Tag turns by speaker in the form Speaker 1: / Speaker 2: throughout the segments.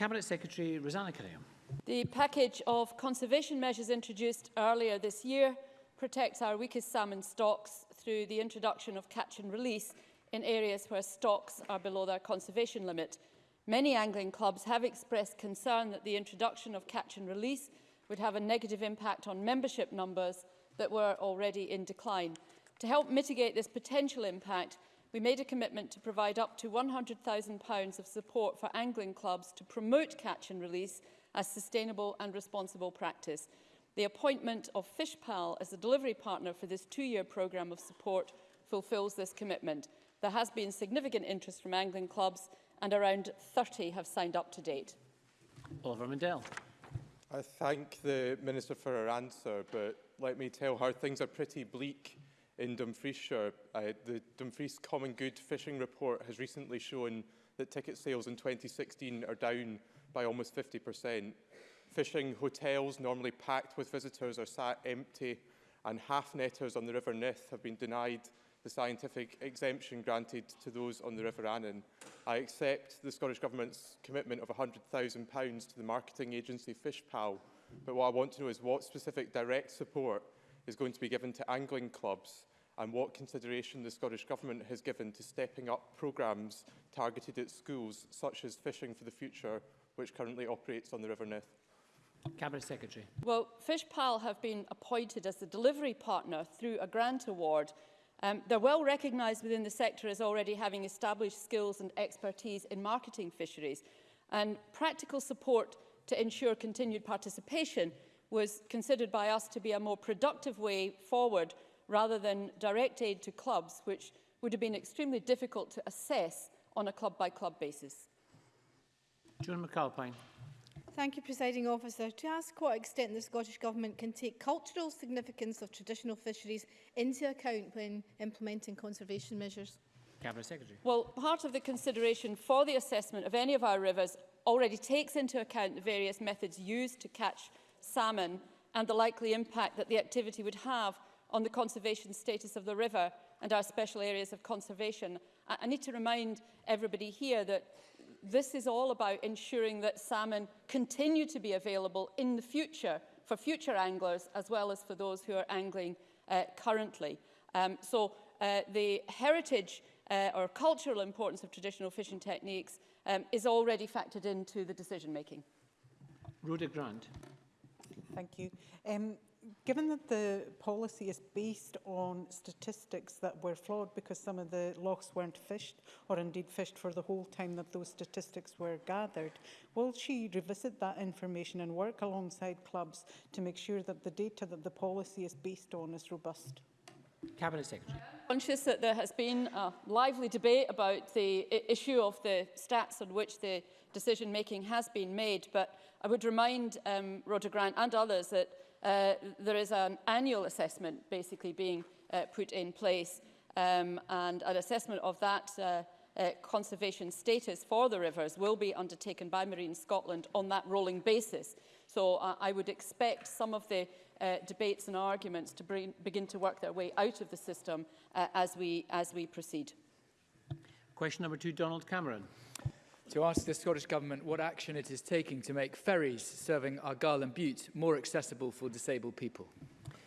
Speaker 1: Cabinet Secretary Rosanna Graham.
Speaker 2: The package of conservation measures introduced earlier this year protects our weakest salmon stocks through the introduction of catch and release in areas where stocks are below their conservation limit. Many angling clubs have expressed concern that the introduction of catch and release would have a negative impact on membership numbers that were already in decline. To help mitigate this potential impact, we made a commitment to provide up to £100,000 of support for angling clubs to promote catch and release as sustainable and responsible practice. The appointment of FishPal as a delivery partner for this two-year programme of support fulfils this commitment. There has been significant interest from angling clubs and around 30 have signed up to date.
Speaker 1: Oliver Mundell.
Speaker 3: I thank the Minister for her answer, but let me tell her things are pretty bleak in Dumfriesshire. Uh, the Dumfries Common Good Fishing Report has recently shown that ticket sales in 2016 are down by almost 50%. Fishing hotels, normally packed with visitors, are sat empty, and half-netters on the River Nith have been denied the scientific exemption granted to those on the River Annan. I accept the Scottish Government's commitment of £100,000 to the marketing agency Fishpal, but what I want to know is what specific direct support is going to be given to angling clubs and what consideration the Scottish Government has given to stepping up programmes targeted at schools, such as Fishing for the Future, which currently operates on the River Nith.
Speaker 1: Cabinet Secretary.
Speaker 2: Well, Fishpal have been appointed as the delivery partner through a grant award Um, they're well recognised within the sector as already having established skills and expertise in marketing fisheries. And practical support to ensure continued participation was considered by us to be a more productive way forward rather than direct aid to clubs, which would have been extremely difficult to assess on a club-by-club -club basis.
Speaker 1: John McAlpine.
Speaker 4: Thank you, Presiding Officer. To ask what extent the Scottish Government can take cultural significance of traditional fisheries into account when implementing conservation measures.
Speaker 1: Cabinet Secretary.
Speaker 2: Well, part of the consideration for the assessment of any of our rivers already takes into account the various methods used to catch salmon and the likely impact that the activity would have on the conservation status of the river and our special areas of conservation. I, I need to remind everybody here that this is all about ensuring that salmon continue to be available in the future for future anglers as well as for those who are angling uh, currently. Um, so uh, the heritage uh, or cultural importance of traditional fishing techniques um, is already factored into the decision making.
Speaker 1: Rhoda Grant.
Speaker 5: Thank you. Um, given that the policy is based on statistics that were flawed because some of the logs weren't fished or indeed fished for the whole time that those statistics were gathered, will she revisit that information and work alongside clubs to make sure that the data that the policy is based on is robust?
Speaker 1: Cabinet Secretary.
Speaker 2: Conscious that there has been a lively debate about the issue of the stats on which the decision making has been made, but I would remind um, Roger Grant and others that uh, there is an annual assessment basically being uh, put in place um, and an assessment of that uh, uh, conservation status for the rivers will be undertaken by Marine Scotland on that rolling basis. So uh, I would expect some of the uh, debates and arguments to bring, begin to work their way out of the system uh, as, we, as we proceed.
Speaker 1: Question number two, Donald Cameron.
Speaker 6: To ask the Scottish Government what action it is taking to make ferries serving Argyll and Butte more accessible for disabled people.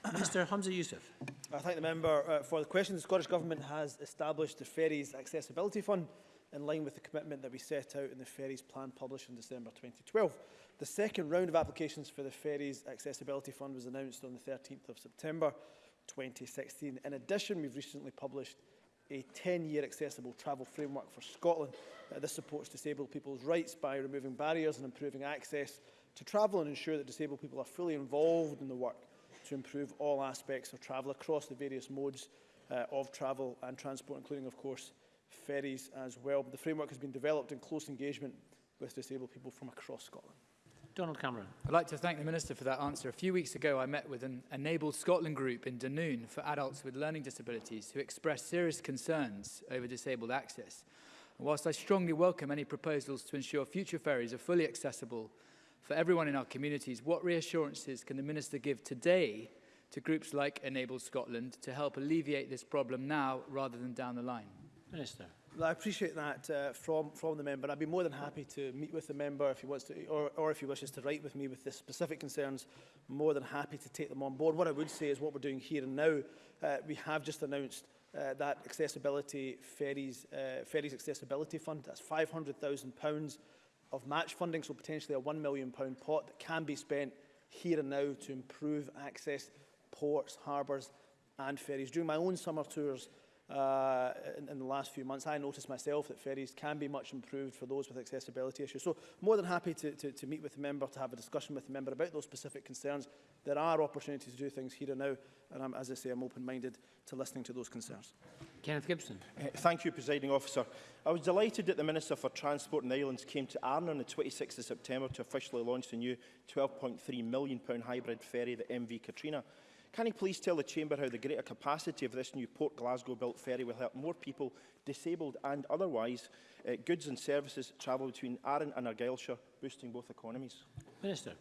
Speaker 1: Mr Hamza Youssef.
Speaker 7: I thank the member uh, for the question. The Scottish Government has established the Ferries Accessibility Fund in line with the commitment that we set out in the Ferries Plan published in December 2012. The second round of applications for the Ferries Accessibility Fund was announced on the 13th of September 2016. In addition, we've recently published a 10-year accessible travel framework for Scotland. Uh, this supports disabled people's rights by removing barriers and improving access to travel and ensure that disabled people are fully involved in the work to improve all aspects of travel across the various modes uh, of travel and transport, including, of course, ferries as well. The framework has been developed in close engagement with disabled people from across Scotland.
Speaker 1: Donald Cameron.
Speaker 6: I'd like to thank the Minister for that answer. A few weeks ago, I met with an Enabled Scotland group in Dunoon for adults with learning disabilities who expressed serious concerns over disabled access. And whilst I strongly welcome any proposals to ensure future ferries are fully accessible for everyone in our communities, what reassurances can the Minister give today to groups like Enabled Scotland to help alleviate this problem now rather than down the line?
Speaker 1: Minister.
Speaker 7: I appreciate that uh, from, from the member. I'd be more than happy to meet with the member if he wants to, or, or if he wishes to write with me with the specific concerns, more than happy to take them on board. What I would say is what we're doing here and now, uh, we have just announced uh, that accessibility ferries, uh, ferries accessibility fund. That's £500,000 of match funding, so potentially a £1 million pot that can be spent here and now to improve access ports, harbours and ferries. During my own summer tours, uh, in, in the last few months. I noticed myself that ferries can be much improved for those with accessibility issues. So more than happy to, to, to meet with the member, to have a discussion with the member about those specific concerns. There are opportunities to do things here and now, and I'm, as I say, I'm open-minded to listening to those concerns.
Speaker 1: Kenneth Gibson.
Speaker 8: Uh, thank you, Presiding Officer. I was delighted that the Minister for Transport and Islands came to Arnon on the 26th of September to officially launch the new £12.3 million hybrid ferry, the MV Katrina. Can he please tell the Chamber how the greater capacity of this new Port Glasgow-built ferry will help more people, disabled and otherwise, uh, goods and services travel between Arran and Argyllshire, boosting both economies?
Speaker 1: Minister.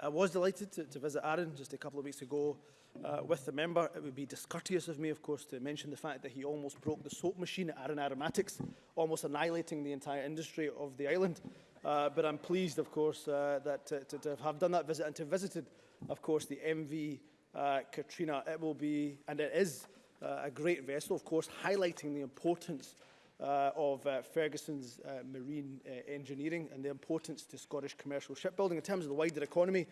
Speaker 7: I was delighted to, to visit Arran just a couple of weeks ago uh, with the member. It would be discourteous of me, of course, to mention the fact that he almost broke the soap machine at Arran Aromatics, almost annihilating the entire industry of the island. Uh, but I'm pleased, of course, uh, that to, to have done that visit and to have visited, of course, the MV uh, Katrina. It will be, and it is, uh, a great vessel, of course, highlighting the importance uh, of uh, Ferguson's uh, marine uh, engineering and the importance to Scottish commercial shipbuilding. In terms of the wider economy,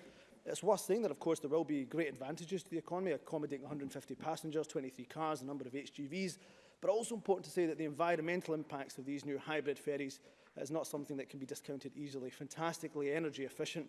Speaker 7: it's worth saying that, of course, there will be great advantages to the economy, accommodating 150 passengers, 23 cars, a number of HGVs, but also important to say that the environmental impacts of these new hybrid ferries is not something that can be discounted easily. Fantastically energy efficient,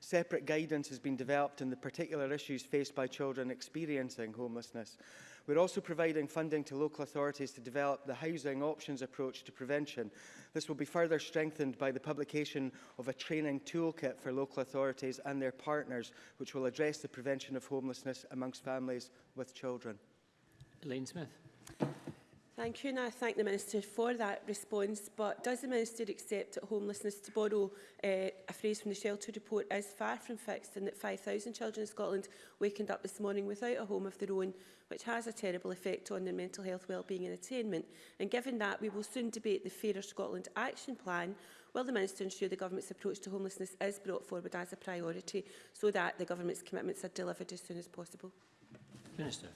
Speaker 9: Separate guidance has been developed on the particular issues faced by children experiencing homelessness. We're also providing funding to local authorities to develop the housing options approach to prevention. This will be further strengthened by the publication of a training toolkit for local authorities and their partners, which will address the prevention of homelessness amongst families with children.
Speaker 1: Elaine Smith.
Speaker 10: Thank you, and I thank the Minister for that response. But does the Minister accept that homelessness, to borrow uh, a phrase from the Shelter Report, is far from fixed and that 5,000 children in Scotland wakened up this morning without a home of their own, which has a terrible effect on their mental health, well-being and attainment? And given that, we will soon debate the Fairer Scotland Action Plan. Will the Minister ensure the Government's approach to homelessness is brought forward as a priority so that the Government's commitments are delivered as soon as possible?
Speaker 1: Minister.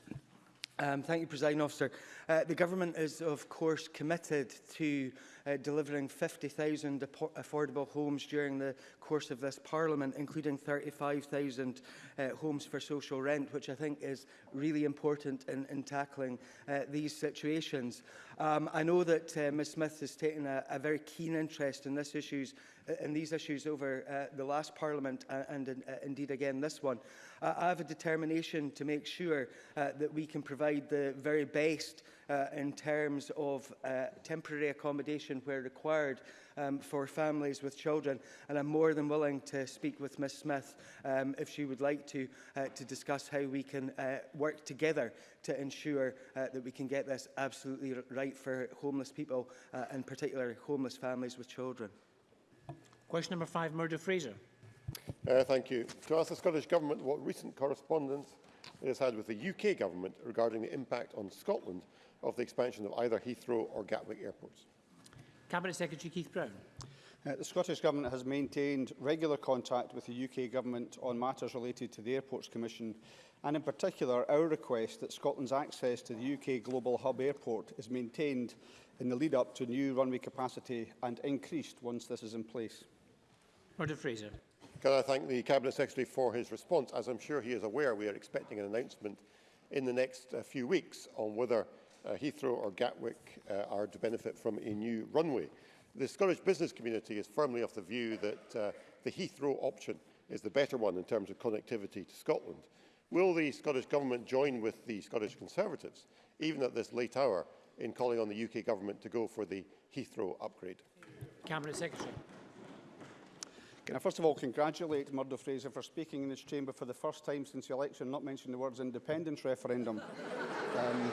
Speaker 9: Um, thank you, President Officer. Uh, the Government is, of course, committed to uh, delivering 50,000 affordable homes during the course of this Parliament, including 35,000 uh, homes for social rent, which I think is really important in, in tackling uh, these situations. Um, I know that uh, Ms Smith has taken a, a very keen interest in this issues uh, in these issues over uh, the last Parliament uh, and uh, indeed again this one. Uh, I have a determination to make sure uh, that we can provide the very best uh, in terms of uh, temporary accommodation education where required um, for families with children. And I'm more than willing to speak with Ms Smith um, if she would like to, uh, to discuss how we can uh, work together to ensure uh, that we can get this absolutely right for homeless people, uh, in particular homeless families with children.
Speaker 1: Question number five, Murdo Fraser.
Speaker 11: Uh, thank you. To ask the Scottish Government what recent correspondence it has had with the UK Government regarding the impact on Scotland of the expansion of either Heathrow or Gatwick airports.
Speaker 1: Cabinet Secretary Keith Brown.
Speaker 12: Uh, the Scottish Government has maintained regular contact with the UK Government on matters related to the Airports Commission and in particular our request that Scotland's access to the UK Global Hub Airport is maintained in the lead up to new runway capacity and increased once this is in place.
Speaker 1: Roger Fraser.
Speaker 11: Can I thank the Cabinet Secretary for his response? As I'm sure he is aware, we are expecting an announcement in the next uh, few weeks on whether uh, Heathrow or Gatwick uh, are to benefit from a new runway. The Scottish business community is firmly of the view that uh, the Heathrow option is the better one in terms of connectivity to Scotland. Will the Scottish Government join with the Scottish Conservatives, even at this late hour, in calling on the UK Government to go for the Heathrow upgrade?
Speaker 1: Cabinet Secretary.
Speaker 12: Can I first of all congratulate Murdo Fraser for speaking in this chamber for the first time since the election, not mentioning the words independence referendum. um,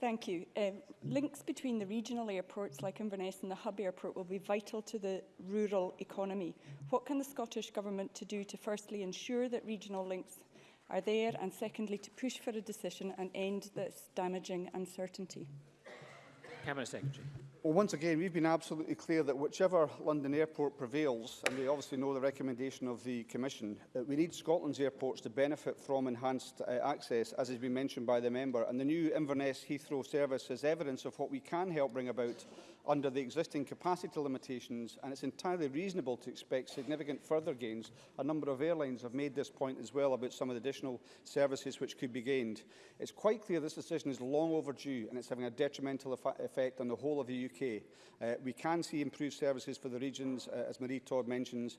Speaker 13: Thank you. Um, links between the regional airports like Inverness and the hub airport will be vital to the rural economy. What can the Scottish Government to do to firstly ensure that regional links are there and secondly to push for a decision and end this damaging uncertainty?
Speaker 1: Cabinet Secretary.
Speaker 12: Well, once again, we've been absolutely clear that whichever London airport prevails, and we obviously know the recommendation of the Commission, that uh, we need Scotland's airports to benefit from enhanced uh, access, as has been mentioned by the member. And the new Inverness Heathrow service is evidence of what we can help bring about under the existing capacity limitations, and it's entirely reasonable to expect significant further gains. A number of airlines have made this point as well about some of the additional services which could be gained. It's quite clear this decision is long overdue, and it's having a detrimental effect on the whole of the UK. Uh, we can see improved services for the regions, uh, as Marie Todd mentions,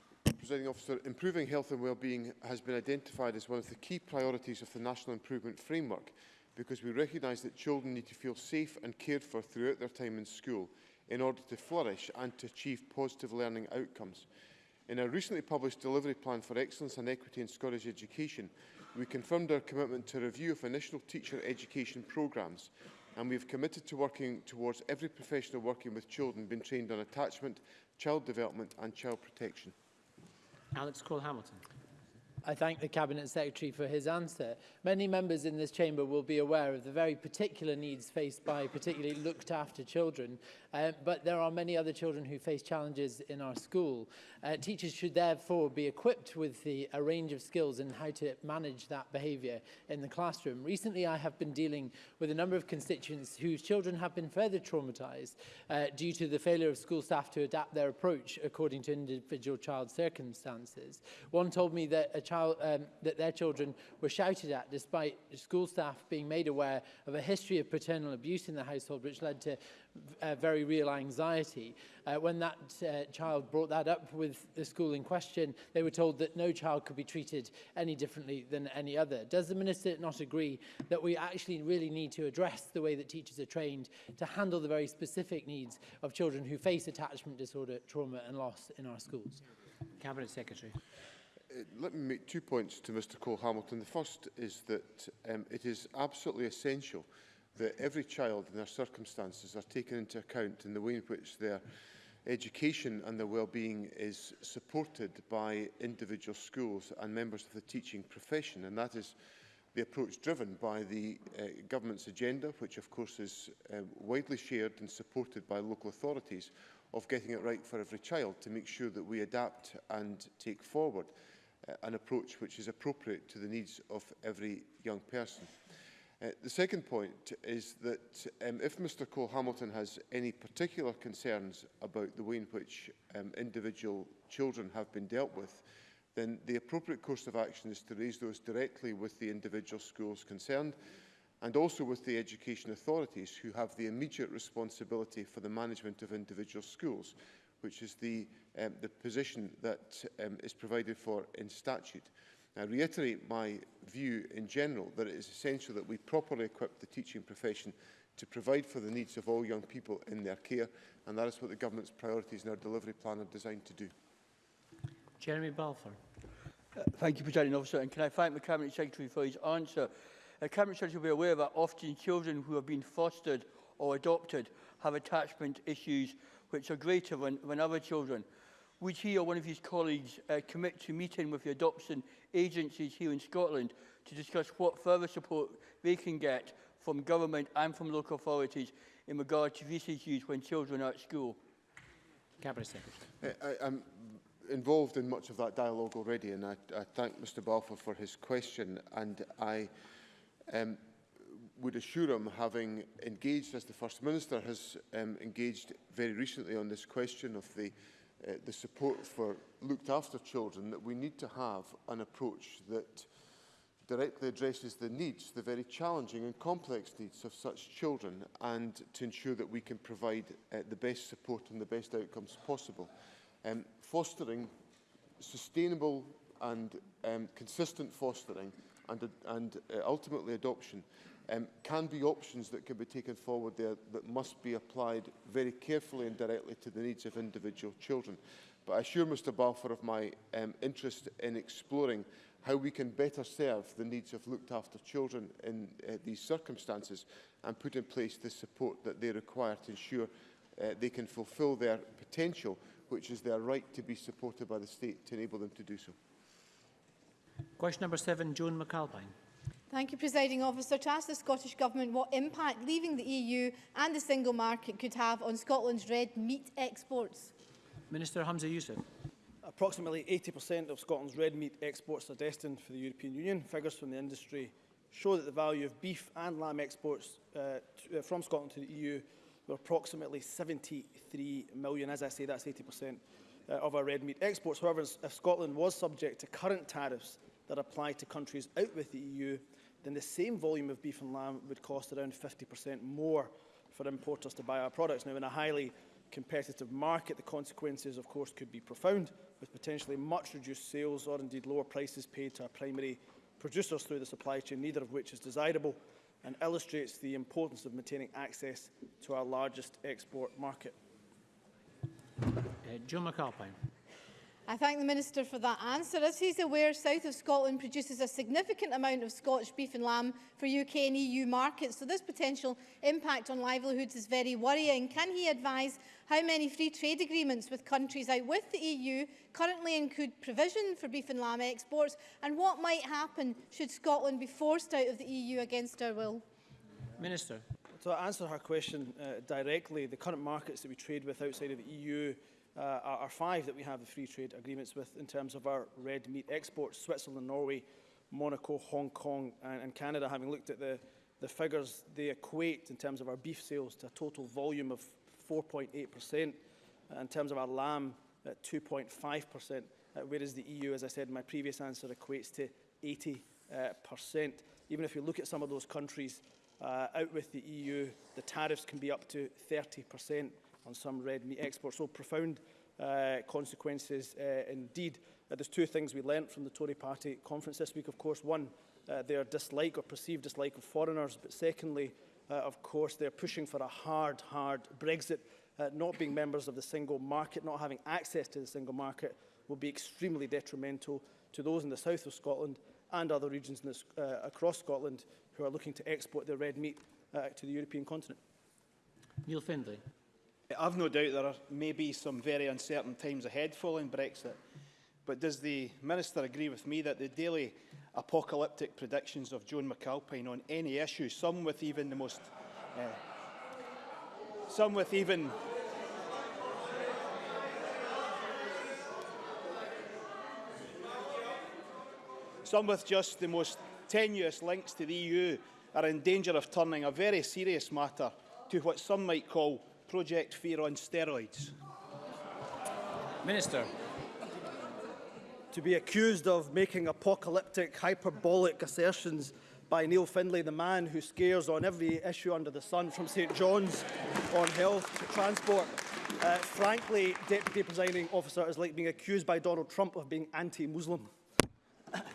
Speaker 14: Presiding Officer,
Speaker 15: improving health and wellbeing has been identified as one of the key priorities of the National Improvement Framework because we recognise that children need to feel safe and cared for throughout their time in school – in order to flourish and to achieve positive learning outcomes. In our recently published Delivery Plan for Excellence and Equity in Scottish Education, we confirmed our commitment to review of initial teacher education programmes, and we have committed to working towards every professional working with children being trained on attachment, child development and child protection.
Speaker 1: Alex Cole-Hamilton.
Speaker 14: I thank the Cabinet Secretary for his answer. Many members in this chamber will be aware of the very particular needs faced by particularly looked after children, uh, but there are many other children who face challenges in our school. Uh, teachers should therefore be equipped with the, a range of skills in how to manage that behaviour in the classroom. Recently, I have been dealing with a number of constituents whose children have been further traumatised uh, due to the failure of school staff to adapt their approach according to individual child circumstances. One told me that a child child, um, that their children were shouted at despite school staff being made aware of a history of paternal abuse in the household which led to uh, very real anxiety. Uh, when that uh, child brought that up with the school in question, they were told that no child could be treated any differently than any other. Does the Minister not agree that we actually really need to address the way that teachers are trained to handle the very specific needs of children who face attachment disorder, trauma and loss in our schools?
Speaker 1: Cabinet Secretary.
Speaker 15: Uh, let me make two points to Mr Cole Hamilton. The first is that um, it is absolutely essential that every child and their circumstances are taken into account in the way in which their education and their well-being is supported by individual schools and members of the teaching profession. And that is the approach driven by the uh, government's agenda, which of course is uh, widely shared and supported by local authorities, of getting it right for every child to make sure that we adapt and take forward uh, an approach which is appropriate to the needs of every young person. Uh, the second point is that um, if Mr Cole Hamilton has any particular concerns about the way in which um, individual children have been dealt with, then the appropriate course of action is to raise those directly with the individual schools concerned and also with the education authorities who have the immediate responsibility for the management of individual schools, which is the, um, the position that um, is provided for in statute. I reiterate my view in general that it is essential that we properly equip the teaching profession to provide for the needs of all young people in their care, and that is what the government's priorities in our delivery plan are designed to do.
Speaker 1: Jeremy Balfour.
Speaker 16: Uh, thank you, President Officer, and can I thank the Cabinet Secretary for his answer? The uh, Cabinet Secretary will be aware that often children who have been fostered or adopted have attachment issues which are greater than, than other children. Would he or one of his colleagues uh, commit to meeting with the adoption agencies here in Scotland to discuss what further support they can get from government and from local authorities in regard to these issues when children are at school?
Speaker 1: Cabinet Secretary.
Speaker 15: I, I'm involved in much of that dialogue already and I, I thank Mr Balfour for his question and I um, would assure him, having engaged as the First Minister has um, engaged very recently on this question of the, uh, the support for looked after children, that we need to have an approach that directly addresses the needs, the very challenging and complex needs of such children and to ensure that we can provide uh, the best support and the best outcomes possible. Um, fostering, sustainable and um, consistent fostering and, and uh, ultimately adoption, um, can be options that can be taken forward there that must be applied very carefully and directly to the needs of individual children. But I assure Mr Balfour of my um, interest in exploring how we can better serve the needs of looked after children in uh, these circumstances and put in place the support that they require to ensure uh, they can fulfil their potential, which is their right to be supported by the state to enable them to do so.
Speaker 1: Question number seven, June McAlpine.
Speaker 4: Thank you, Presiding Officer. To ask the Scottish Government what impact leaving the EU and the single market could have on Scotland's red meat exports.
Speaker 1: Minister Hamza Youssef.
Speaker 7: Approximately 80% of Scotland's red meat exports are destined for the European Union. Figures from the industry show that the value of beef and lamb exports uh, to, uh, from Scotland to the EU were approximately 73 million. As I say, that's 80% uh, of our red meat exports. However, if Scotland was subject to current tariffs that apply to countries out with the EU, then the same volume of beef and lamb would cost around 50% more for importers to buy our products. Now, in a highly competitive market, the consequences, of course, could be profound, with potentially much reduced sales or indeed lower prices paid to our primary producers through the supply chain, neither of which is desirable, and illustrates the importance of maintaining access to our largest export market.
Speaker 1: Uh, Joe McAlpine.
Speaker 4: I thank the Minister for that answer. As he's aware, South of Scotland produces a significant amount of Scottish beef and lamb for UK and EU markets, so this potential impact on livelihoods is very worrying. Can he advise how many free trade agreements with countries out with the EU currently include provision for beef and lamb exports, and what might happen should Scotland be forced out of the EU against our will?
Speaker 1: Minister.
Speaker 7: To answer her question uh, directly, the current markets that we trade with outside of the EU uh, are, five that we have the free trade agreements with in terms of our red meat exports, Switzerland, Norway, Monaco, Hong Kong and, and Canada. Having looked at the, the figures, they equate in terms of our beef sales to a total volume of 4.8%, uh, in terms of our lamb at 2.5%, uh, whereas the EU, as I said in my previous answer, equates to 80%. Uh, percent. Even if you look at some of those countries uh, out with the EU, the tariffs can be up to 30% on some red meat exports. So profound uh, consequences uh, indeed. Uh, there's two things we learnt from the Tory party conference this week, of course. One, uh, their dislike or perceived dislike of foreigners, but secondly, uh, of course, they're pushing for a hard, hard Brexit. Uh, not being members of the single market, not having access to the single market, will be extremely detrimental to those in the south of Scotland and other regions this, uh, across Scotland who are looking to export their red meat uh, to the European continent.
Speaker 1: Neil Findlay.
Speaker 17: I've no doubt there may be some very uncertain times ahead following Brexit, but does the Minister agree with me that the daily apocalyptic predictions of Joan McAlpine on any issue, some with even the most... Uh, some with even... Some with just the most tenuous links to the EU are in danger of turning a very serious matter to what some might call Project Fear on steroids.
Speaker 1: Minister.
Speaker 7: To be accused of making apocalyptic, hyperbolic assertions by Neil Findlay, the man who scares on every issue under the sun, from St John's on health to transport. Uh, frankly, Deputy Presiding Officer is like being accused by Donald Trump of being anti-Muslim.